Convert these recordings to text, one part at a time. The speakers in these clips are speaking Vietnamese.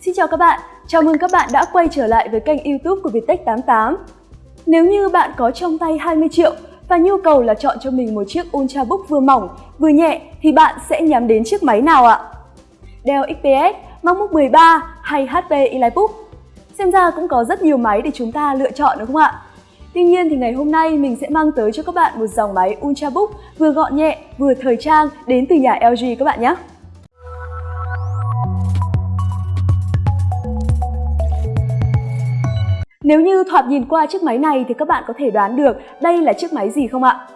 Xin chào các bạn, chào mừng các bạn đã quay trở lại với kênh youtube của Viettech 88 Nếu như bạn có trong tay 20 triệu và nhu cầu là chọn cho mình một chiếc Ultrabook vừa mỏng, vừa nhẹ thì bạn sẽ nhắm đến chiếc máy nào ạ? Dell XPS, MacBook 13 hay HP EliteBook? Xem ra cũng có rất nhiều máy để chúng ta lựa chọn đúng không ạ? Tuy nhiên thì ngày hôm nay mình sẽ mang tới cho các bạn một dòng máy Ultrabook vừa gọn nhẹ, vừa thời trang đến từ nhà LG các bạn nhé. Nếu như thoạt nhìn qua chiếc máy này thì các bạn có thể đoán được đây là chiếc máy gì không ạ?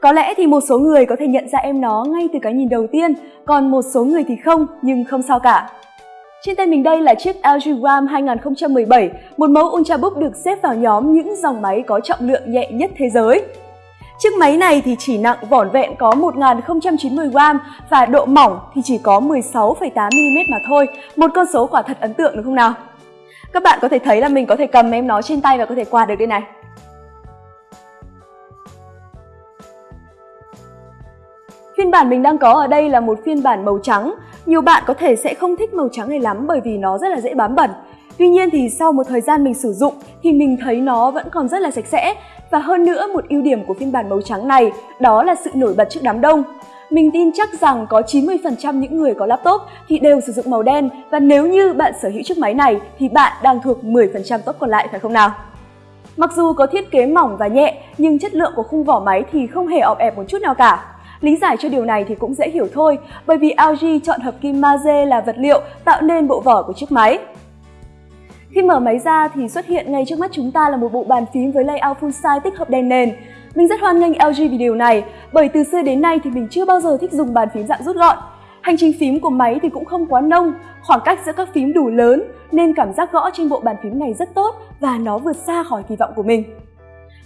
Có lẽ thì một số người có thể nhận ra em nó ngay từ cái nhìn đầu tiên, còn một số người thì không, nhưng không sao cả. Trên tay mình đây là chiếc LG Gram 2017, một mẫu Ultrabook được xếp vào nhóm những dòng máy có trọng lượng nhẹ nhất thế giới. Chiếc máy này thì chỉ nặng vỏn vẹn có 1090g và độ mỏng thì chỉ có 16,8mm mà thôi, một con số quả thật ấn tượng đúng không nào? Các bạn có thể thấy là mình có thể cầm em nó trên tay và có thể quạt được đây này. Phiên bản mình đang có ở đây là một phiên bản màu trắng. Nhiều bạn có thể sẽ không thích màu trắng này lắm bởi vì nó rất là dễ bám bẩn. Tuy nhiên thì sau một thời gian mình sử dụng thì mình thấy nó vẫn còn rất là sạch sẽ. Và hơn nữa, một ưu điểm của phiên bản màu trắng này đó là sự nổi bật trước đám đông. Mình tin chắc rằng có 90% những người có laptop thì đều sử dụng màu đen và nếu như bạn sở hữu chiếc máy này thì bạn đang thuộc 10% top còn lại phải không nào? Mặc dù có thiết kế mỏng và nhẹ nhưng chất lượng của khung vỏ máy thì không hề ọp ẹp một chút nào cả. Lý giải cho điều này thì cũng dễ hiểu thôi, bởi vì LG chọn hợp kim magie là vật liệu tạo nên bộ vỏ của chiếc máy. Khi mở máy ra thì xuất hiện ngay trước mắt chúng ta là một bộ bàn phím với layout full size tích hợp đèn nền. Mình rất hoan nghênh LG vì điều này, bởi từ xưa đến nay thì mình chưa bao giờ thích dùng bàn phím dạng rút gọn. Hành trình phím của máy thì cũng không quá nông, khoảng cách giữa các phím đủ lớn nên cảm giác gõ trên bộ bàn phím này rất tốt và nó vượt xa khỏi kỳ vọng của mình.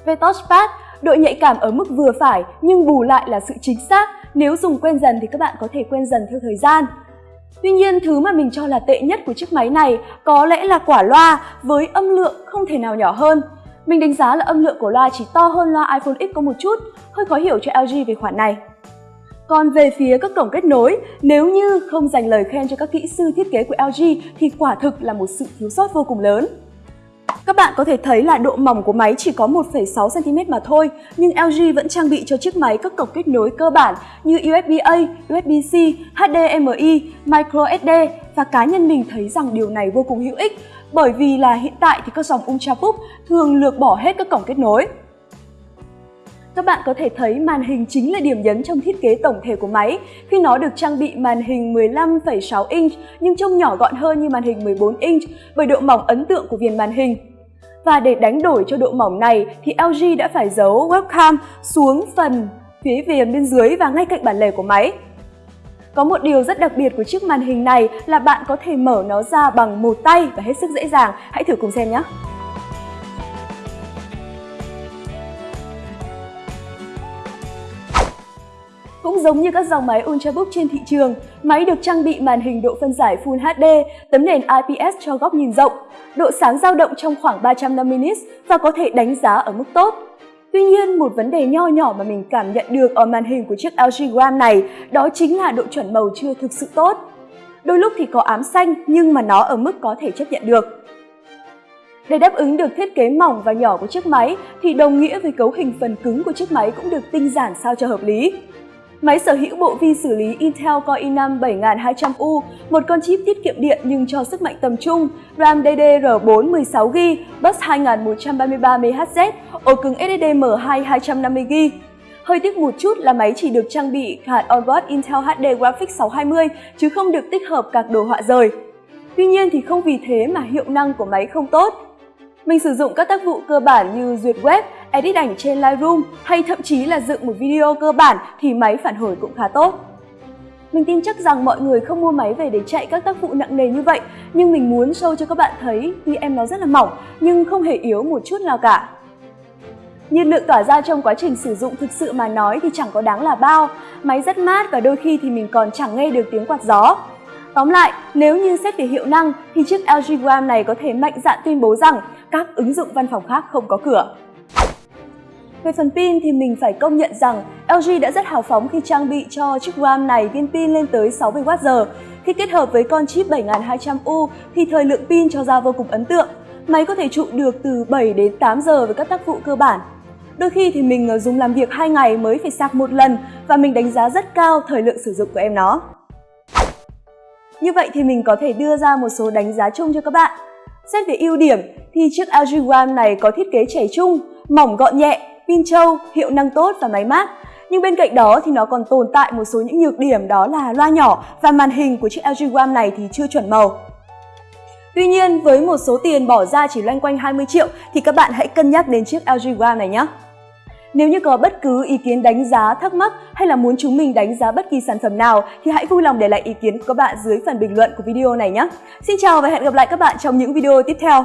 Về touchpad, độ nhạy cảm ở mức vừa phải nhưng bù lại là sự chính xác. Nếu dùng quen dần thì các bạn có thể quen dần theo thời gian. Tuy nhiên, thứ mà mình cho là tệ nhất của chiếc máy này có lẽ là quả loa với âm lượng không thể nào nhỏ hơn. Mình đánh giá là âm lượng của loa chỉ to hơn loa iPhone X có một chút, hơi khó hiểu cho LG về khoản này. Còn về phía các cổng kết nối, nếu như không dành lời khen cho các kỹ sư thiết kế của LG thì quả thực là một sự thiếu sót vô cùng lớn. Các bạn có thể thấy là độ mỏng của máy chỉ có 1,6cm mà thôi, nhưng LG vẫn trang bị cho chiếc máy các cổng kết nối cơ bản như USB-A, USB-C, HDMI, microSD và cá nhân mình thấy rằng điều này vô cùng hữu ích bởi vì là hiện tại thì các dòng Ultrabook thường lược bỏ hết các cổng kết nối. Các bạn có thể thấy màn hình chính là điểm nhấn trong thiết kế tổng thể của máy khi nó được trang bị màn hình 15,6 inch nhưng trông nhỏ gọn hơn như màn hình 14 inch bởi độ mỏng ấn tượng của viền màn hình. Và để đánh đổi cho độ mỏng này thì LG đã phải giấu webcam xuống phần phía viền bên dưới và ngay cạnh bản lề của máy. Có một điều rất đặc biệt của chiếc màn hình này là bạn có thể mở nó ra bằng một tay và hết sức dễ dàng. Hãy thử cùng xem nhé! Cũng giống như các dòng máy Ultrabook trên thị trường, máy được trang bị màn hình độ phân giải Full HD, tấm nền IPS cho góc nhìn rộng, độ sáng dao động trong khoảng 350 nits và có thể đánh giá ở mức tốt. Tuy nhiên, một vấn đề nho nhỏ mà mình cảm nhận được ở màn hình của chiếc LG Gram này đó chính là độ chuẩn màu chưa thực sự tốt. Đôi lúc thì có ám xanh nhưng mà nó ở mức có thể chấp nhận được. Để đáp ứng được thiết kế mỏng và nhỏ của chiếc máy thì đồng nghĩa với cấu hình phần cứng của chiếc máy cũng được tinh giản sao cho hợp lý. Máy sở hữu bộ vi xử lý Intel Core i5 7200U, một con chip tiết kiệm điện nhưng cho sức mạnh tầm trung, RAM DDR4 16GB, bus 2133MHz, ổ cứng SSD M2 250GB. Hơi tiếc một chút là máy chỉ được trang bị hạt onboard Intel HD Graphics 620 chứ không được tích hợp các đồ họa rời. Tuy nhiên thì không vì thế mà hiệu năng của máy không tốt. Mình sử dụng các tác vụ cơ bản như duyệt web, edit ảnh trên Lightroom hay thậm chí là dựng một video cơ bản thì máy phản hồi cũng khá tốt. Mình tin chắc rằng mọi người không mua máy về để chạy các tác vụ nặng nề như vậy, nhưng mình muốn show cho các bạn thấy tuy em nó rất là mỏng nhưng không hề yếu một chút nào cả. Nhiệt lượng tỏa ra trong quá trình sử dụng thực sự mà nói thì chẳng có đáng là bao, máy rất mát và đôi khi thì mình còn chẳng nghe được tiếng quạt gió. Tóm lại, nếu như xét về hiệu năng thì chiếc LG Gram này có thể mạnh dạn tuyên bố rằng các ứng dụng văn phòng khác không có cửa. Về phần pin thì mình phải công nhận rằng LG đã rất hào phóng khi trang bị cho chiếc RAM này viên pin lên tới 60Wh. Khi kết hợp với con chip 7200U thì thời lượng pin cho ra vô cùng ấn tượng. Máy có thể trụ được từ 7 đến 8 giờ với các tác vụ cơ bản. Đôi khi thì mình ờ, dùng làm việc 2 ngày mới phải sạc một lần và mình đánh giá rất cao thời lượng sử dụng của em nó. Như vậy thì mình có thể đưa ra một số đánh giá chung cho các bạn. Xét về ưu điểm thì chiếc LG ram này có thiết kế trẻ trung, mỏng gọn nhẹ, pin trâu, hiệu năng tốt và máy mát. Nhưng bên cạnh đó thì nó còn tồn tại một số những nhược điểm đó là loa nhỏ và màn hình của chiếc LG One này thì chưa chuẩn màu. Tuy nhiên, với một số tiền bỏ ra chỉ loanh quanh 20 triệu thì các bạn hãy cân nhắc đến chiếc LG One này nhé. Nếu như có bất cứ ý kiến đánh giá, thắc mắc hay là muốn chúng mình đánh giá bất kỳ sản phẩm nào thì hãy vui lòng để lại ý kiến của các bạn dưới phần bình luận của video này nhé. Xin chào và hẹn gặp lại các bạn trong những video tiếp theo.